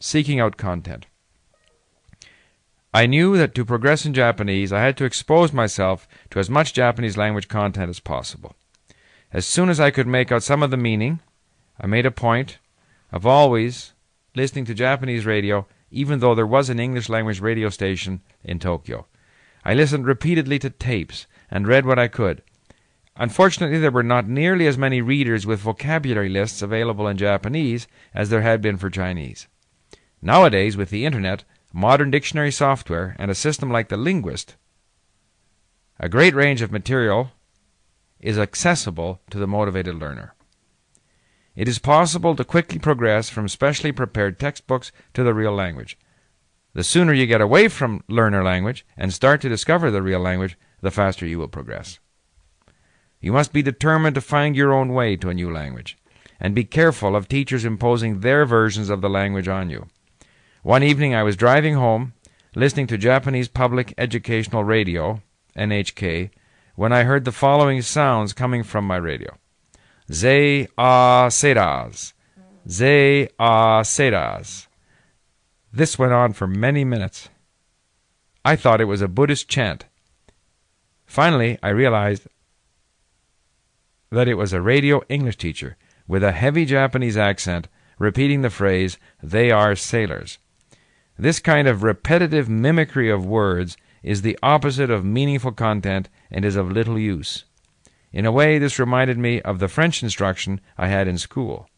seeking out content. I knew that to progress in Japanese, I had to expose myself to as much Japanese language content as possible. As soon as I could make out some of the meaning, I made a point of always listening to Japanese radio, even though there was an English language radio station in Tokyo. I listened repeatedly to tapes and read what I could. Unfortunately, there were not nearly as many readers with vocabulary lists available in Japanese as there had been for Chinese. Nowadays, with the internet, modern dictionary software, and a system like the Linguist, a great range of material is accessible to the motivated learner. It is possible to quickly progress from specially prepared textbooks to the real language. The sooner you get away from learner language and start to discover the real language, the faster you will progress. You must be determined to find your own way to a new language, and be careful of teachers imposing their versions of the language on you. One evening I was driving home, listening to Japanese Public Educational Radio, NHK, when I heard the following sounds coming from my radio. Ze a seras. Ze a seras. This went on for many minutes. I thought it was a Buddhist chant. Finally, I realized that it was a radio English teacher with a heavy Japanese accent repeating the phrase, they are sailors. This kind of repetitive mimicry of words is the opposite of meaningful content and is of little use. In a way, this reminded me of the French instruction I had in school.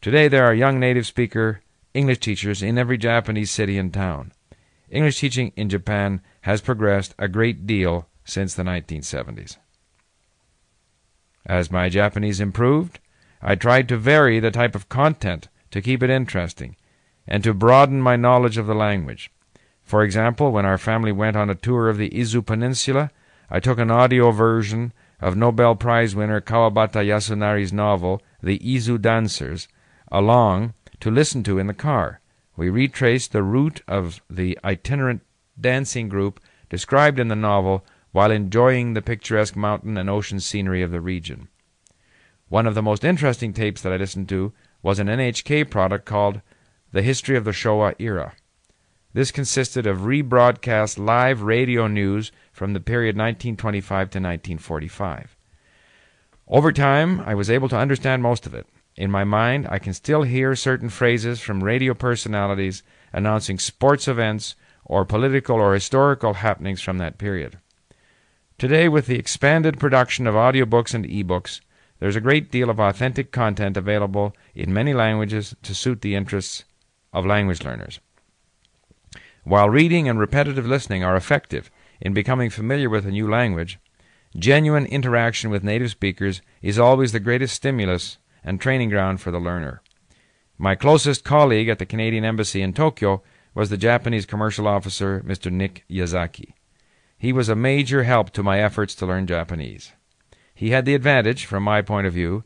Today, there are young native speaker English teachers in every Japanese city and town. English teaching in Japan has progressed a great deal since the 1970s. As my Japanese improved, I tried to vary the type of content to keep it interesting and to broaden my knowledge of the language. For example, when our family went on a tour of the Izu Peninsula, I took an audio version of Nobel Prize winner Kawabata Yasunari's novel, The Izu Dancers, along to listen to in the car. We retraced the route of the itinerant dancing group described in the novel while enjoying the picturesque mountain and ocean scenery of the region. One of the most interesting tapes that I listened to was an NHK product called The History of the Showa Era. This consisted of rebroadcast live radio news from the period 1925 to 1945. Over time, I was able to understand most of it. In my mind, I can still hear certain phrases from radio personalities announcing sports events or political or historical happenings from that period. Today, with the expanded production of audiobooks and ebooks, there's a great deal of authentic content available in many languages to suit the interests of language learners. While reading and repetitive listening are effective in becoming familiar with a new language, genuine interaction with native speakers is always the greatest stimulus and training ground for the learner. My closest colleague at the Canadian Embassy in Tokyo was the Japanese commercial officer, Mr. Nick Yazaki. He was a major help to my efforts to learn Japanese. He had the advantage, from my point of view,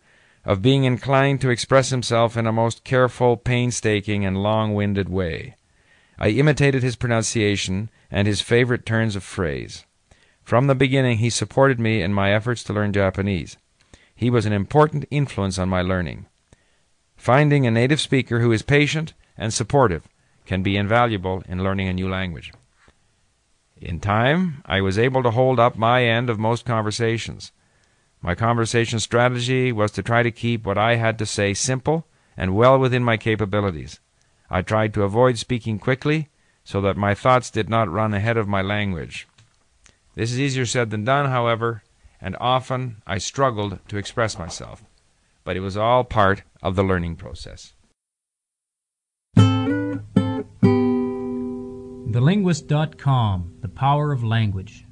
of being inclined to express himself in a most careful, painstaking, and long winded way. I imitated his pronunciation and his favorite turns of phrase. From the beginning, he supported me in my efforts to learn Japanese. He was an important influence on my learning. Finding a native speaker who is patient and supportive can be invaluable in learning a new language. In time, I was able to hold up my end of most conversations. My conversation strategy was to try to keep what I had to say simple and well within my capabilities. I tried to avoid speaking quickly so that my thoughts did not run ahead of my language. This is easier said than done, however, and often I struggled to express myself. But it was all part of the learning process. TheLinguist.com The Power of Language